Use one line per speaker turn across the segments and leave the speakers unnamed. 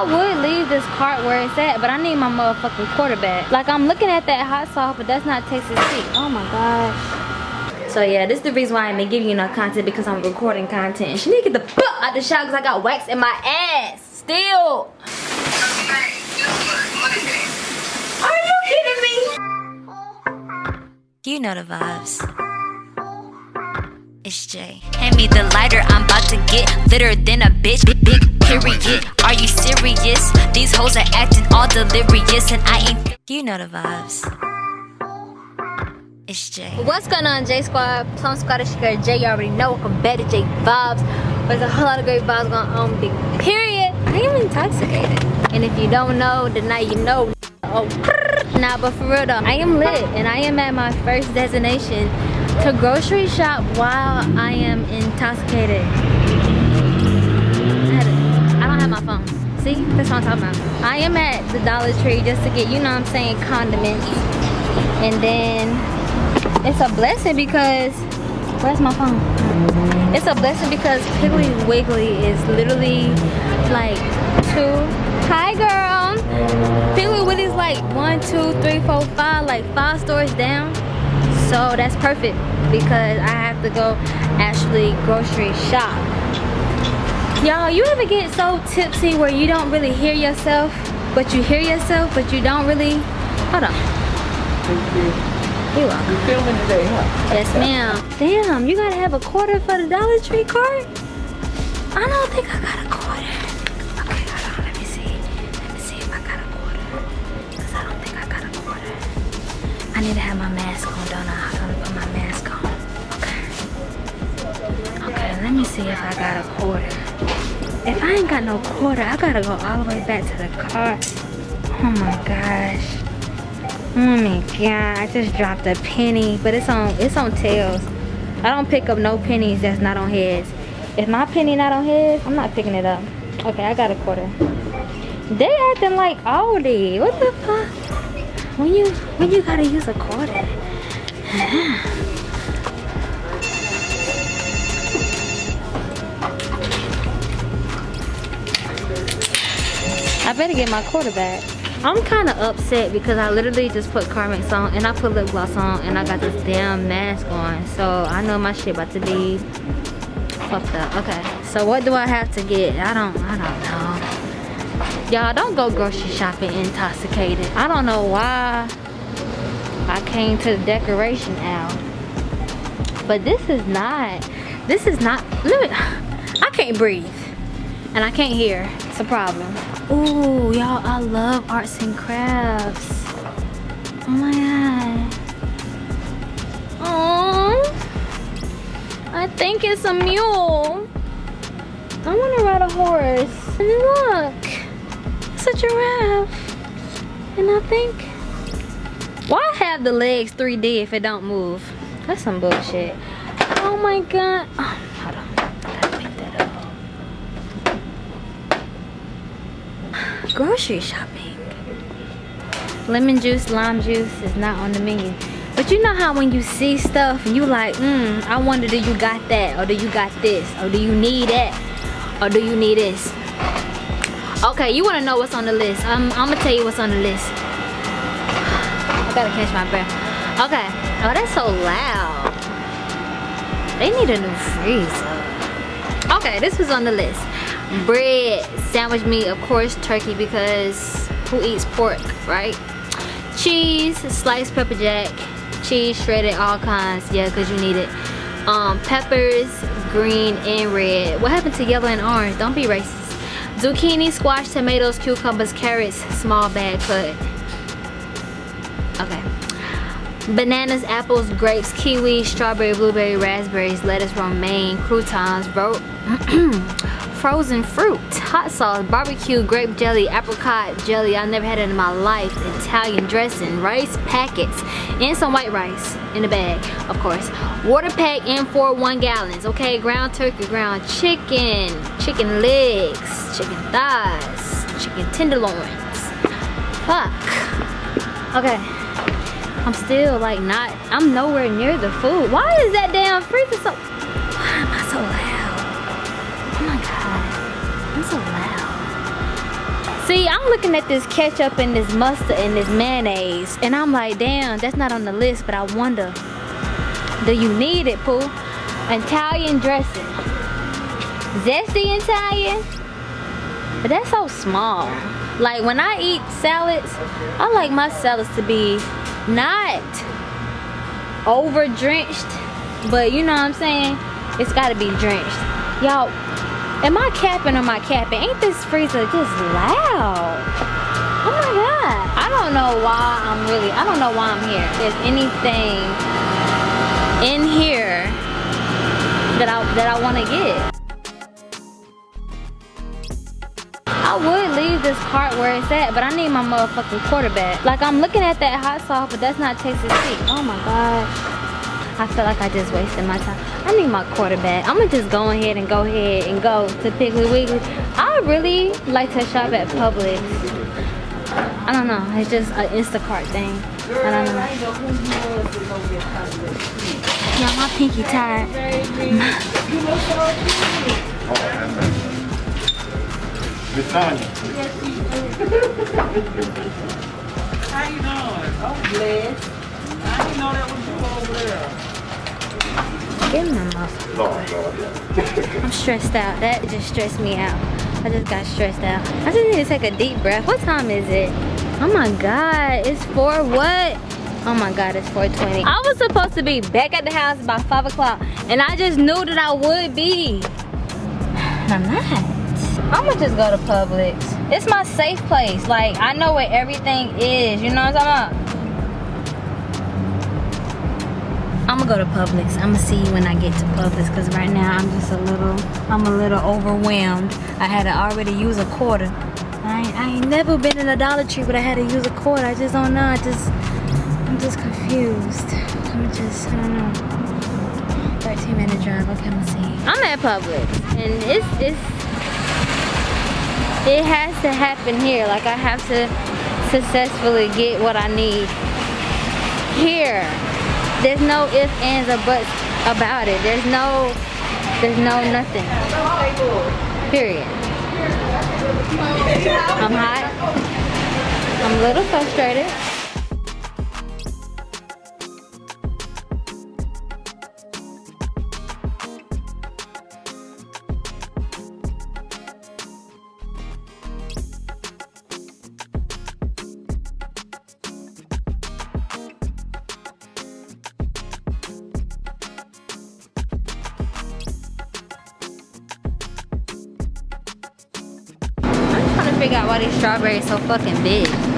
I would leave this cart where it's at, but I need my motherfucking quarterback. Like I'm looking at that hot sauce, but that's not Texas Pete. Oh my gosh. So yeah, this is the reason why I ain't giving you no content because I'm recording content. She need to get the fuck out the shower because I got wax in my ass. Still. Are you kidding me?
You know the vibes. It's Jay. Hand me the lighter, I'm about to get litter than a bitch. Big, big period. Are you serious? These hoes are acting all delirious, and I ain't. You know the vibes. It's Jay.
What's going on, J Squad? Plum Squad, Scottish girl J. You already know. Welcome back to J Vibes. There's a whole lot of great vibes going on. Big period. I am intoxicated. And if you don't know, now you know. Oh, nah, but for real though, I am lit, and I am at my first destination to grocery shop while I am intoxicated. Have my phone. See, that's what I'm talking about. I am at the Dollar Tree just to get, you know what I'm saying, condiments. And then it's a blessing because, where's my phone? It's a blessing because Piggly Wiggly is literally like two. Hi girl. Piggly Wiggly's like one, two, three, four, five, like five stores down so that's perfect because I have to go actually grocery shop y'all you ever get so tipsy where you don't really hear yourself but you hear yourself but you don't really? Hold on.
Thank you.
you welcome
You filming today, huh?
yes ma'am. Damn you gotta have a quarter for the dollar tree card? I don't think i got a quarter. Okay hold on let me see. Let me see if i got a quarter. Because i don't think i got a quarter. I need to have my mask on don't i? I'm gonna put my mask on. Okay. Okay let me see if i got a quarter if i ain't got no quarter i gotta go all the way back to the car oh my gosh Oh my god, I just dropped a penny, but it's on it's on tails. I don't pick up no pennies that's not on heads. If my penny not on heads, I'm not picking it up. Okay, I got a quarter. They acting like Aldi. What the fuck? When you when you gotta use a quarter? I better get my quarterback. I'm kind of upset because I literally just put Carmex on and I put lip gloss on and I got this damn mask on. So I know my shit about to be fucked up. Okay, so what do I have to get? I don't, I don't know. Y'all don't go grocery shopping intoxicated. I don't know why I came to the decoration aisle. But this is not, this is not, look, I can't breathe and I can't hear. It's a problem. Ooh, y'all, I love arts and crafts. Oh my god. Oh, I think it's a mule. I want to ride a horse. And look, it's a giraffe. And I think, why have the legs 3D if it don't move? That's some bullshit. Oh my god. Oh, hold on. I gotta pick that up. Grocery shopping. Lemon juice, lime juice is not on the menu. But you know how when you see stuff and you like, hmm, I wonder do you got that or do you got this or do you need that or do you need this? Okay, you wanna know what's on the list. I'm, I'm gonna tell you what's on the list. I gotta catch my breath. Okay, oh that's so loud. They need a new freezer. Okay, this was on the list bread sandwich meat of course turkey because who eats pork right? Cheese sliced pepper jack cheese shredded all kinds yeah because you need it. Um peppers green and red. What happened to yellow and orange? Don't be racist. Zucchini squash tomatoes cucumbers carrots small bag cut okay. Bananas apples grapes kiwi strawberry blueberry raspberries lettuce romaine croutons frozen fruit, hot sauce, barbecue, grape jelly, apricot jelly. I never had it in my life. Italian dressing, rice packets, and some white rice in a bag, of course. Water pack in for one gallons. Okay, ground turkey, ground chicken, chicken legs, chicken thighs, chicken tenderloins. Fuck. Okay. I'm still like not, I'm nowhere near the food. Why is that damn freezer so, See, I'm looking at this ketchup and this mustard and this mayonnaise, and I'm like, damn, that's not on the list, but I wonder, do you need it, Pooh? Italian dressing. Zesty Italian, but that's so small. Like when I eat salads, I like my salads to be not over drenched, but you know what I'm saying? It's gotta be drenched. Y'all, am I capping or am I capping? Ain't this freezer just loud? Oh my God. I don't know why I'm really, I don't know why I'm here. If anything in here that I, that I wanna get. I would leave this cart where it's at, but I need my motherfucking quarterback. Like I'm looking at that hot sauce, but that's not Texas Pete. Oh my gosh. I feel like I just wasted my time. I need my quarterback. I'm gonna just go ahead and go ahead and go to Piggly Wiggly. I really like to shop at Publix. I don't know. It's just an Instacart thing. I don't know. Yeah, my pinky tied.
Vitania.
How you doing? I'm blessed.
Give me my muscle.
Lord.
I'm stressed out. That just stressed me out. I just got stressed out. I just need to take a deep breath. What time is it? Oh my god, it's for what? Oh my god, it's 420. I was supposed to be back at the house by 5 o'clock, and I just knew that I would be. I'm not. I'm gonna just go to Publix. It's my safe place. Like, I know where everything is. You know what I'm talking about? I'm gonna go to Publix. I'm gonna see you when I get to Publix because right now I'm just a little, I'm a little overwhelmed. I had to already use a quarter. I I ain't never been in a Dollar Tree, but I had to use a quarter. I just don't know. I just, I'm just confused. I'm just, I don't know. 13 minute drive. Okay, I'm gonna see. I'm at Publix, and it's, it's, it has to happen here. Like I have to successfully get what I need here. There's no ifs, ands, or buts about it. There's no, there's no nothing. Period. I'm hot. I'm a little frustrated. Figure out why these strawberries so fucking big.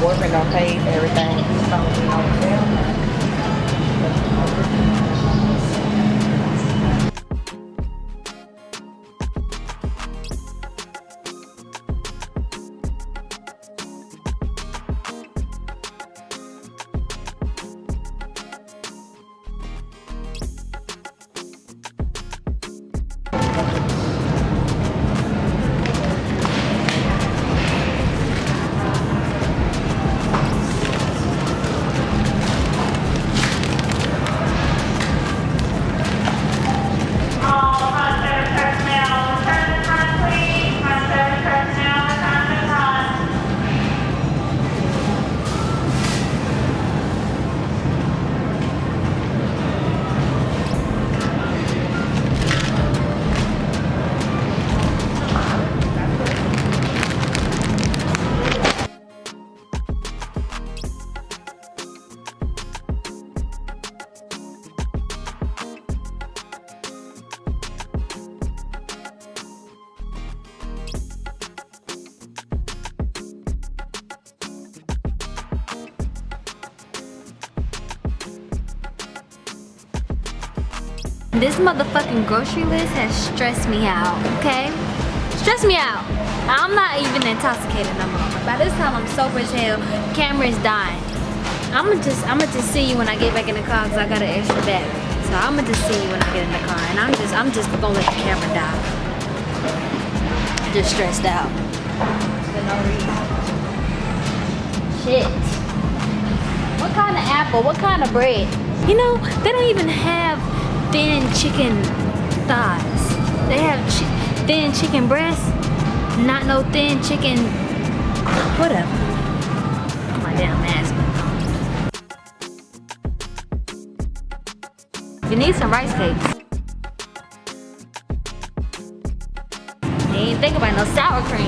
Boyfriend don't pay for everything. So, you know,
This motherfucking grocery list has stressed me out, okay? Stressed me out. I'm not even intoxicated no more. By this time, I'm sober as hell. Camera is dying. I'ma just, I'ma just see you when I get back in the car because I got an extra battery. So I'ma just see you when I get in the car, and I'm just, I'm just gonna let the camera die. Just stressed out. For no reason. Shit. What kind of apple? What kind of bread? You know, they don't even have thin chicken thighs. They have chi thin chicken breasts, not no thin chicken. Whatever. Oh my damn mask. You need some rice cakes. You ain't think about no sour cream.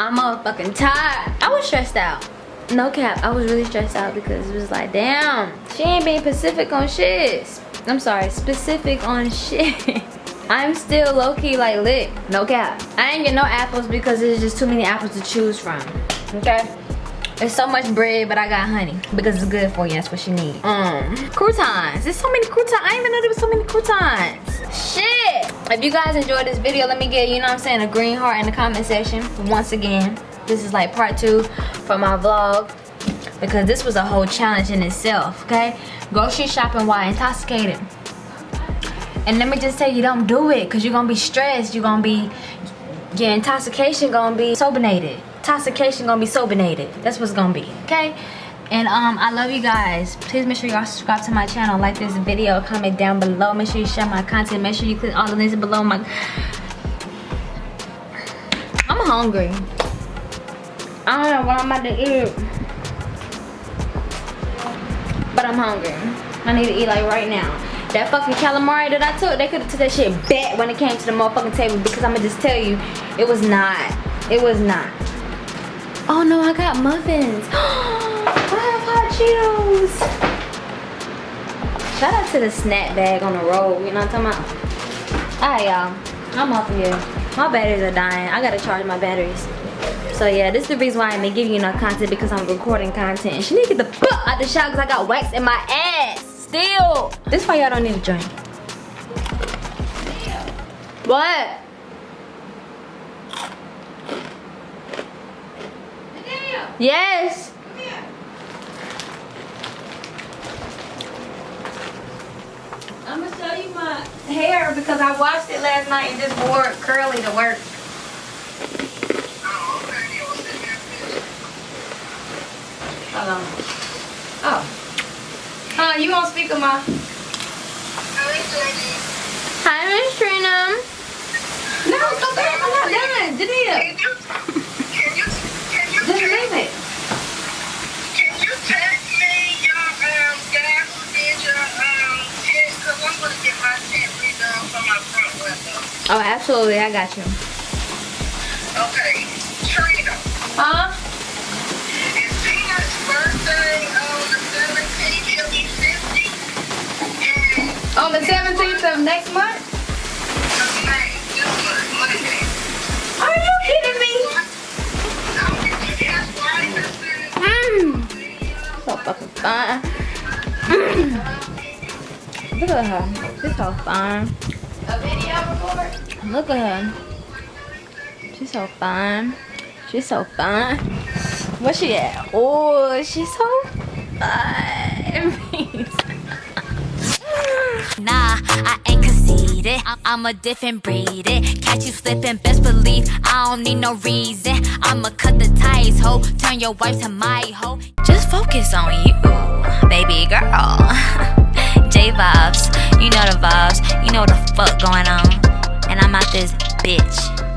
I'm motherfucking tired. I was stressed out. No cap, I was really stressed out because it was like, damn, she ain't being Pacific on shit. I'm sorry, specific on shit. I'm still low-key like lit, no cap. I ain't get no apples because there's just too many apples to choose from, okay? There's so much bread, but I got honey because it's good for you. That's what you need. Um, croutons. There's so many croutons. I didn't even know there was so many croutons. Shit. If you guys enjoyed this video, let me get, you know I'm saying, a green heart in the comment section. Once again, this is like part two for my vlog because this was a whole challenge in itself, okay? Grocery shopping while intoxicated. And let me just tell you, don't do it because you're to be stressed. You're to be, your intoxication to be sobinated. Intoxication to be sobinated. That's what's to be, okay? And um, I love you guys. Please make sure y'all subscribe to my channel, like this video, comment down below. Make sure you share my content. Make sure you click all the links below my... I'm hungry. I don't know what I'm about to eat. But I'm hungry. I need to eat like right now. That fucking calamari that I took, they could have took that shit back when it came to the motherfucking table because I'ma just tell you, it was not. It was not. Oh no, I got muffins. Cheetos. Shout out to the snack bag on the road, you know what I'm talking about? Alright y'all, I'm off of here. My batteries are dying. I gotta charge my batteries. So yeah, this is the reason why I ain't giving you no content because I'm recording content. She need to get the fuck out the shower because I got wax in my ass. Still. This why y'all don't need a drink. What? Yes. I'm gonna show you my hair because I washed it last night and just wore it curly to work. Hold on. Oh. Oh you on speaker, ma. Hi, Miss Trina. No, stop that. I'm not done. Jania. Just leave it.
Can you text me your um guy who did your um tint? Cause I'm gonna get my tint redone for my front window.
Oh, absolutely. I got you.
Okay, Trina.
Huh?
It's Tina's birthday on the 17th. She'll be 50.
On the 17th of next month?
of May, this month, Monday.
Are you kidding me?
I'm gonna get right as soon as
Mm. So fucking fine. Mm. Look at her. She's so fine.
A video record?
Look at her. She's so fine. She's so fine. Where she at? Oh, she's so fine.
Nah, I ain't conceited. I'm, I'm a different breed. It. Catch you slipping, best believe I don't need no reason. I'ma cut the ties, ho. Turn your wife to my hoe. Just focus on you, baby girl. Vibes, you know the vibes. You know what the fuck going on. And I'm out this bitch.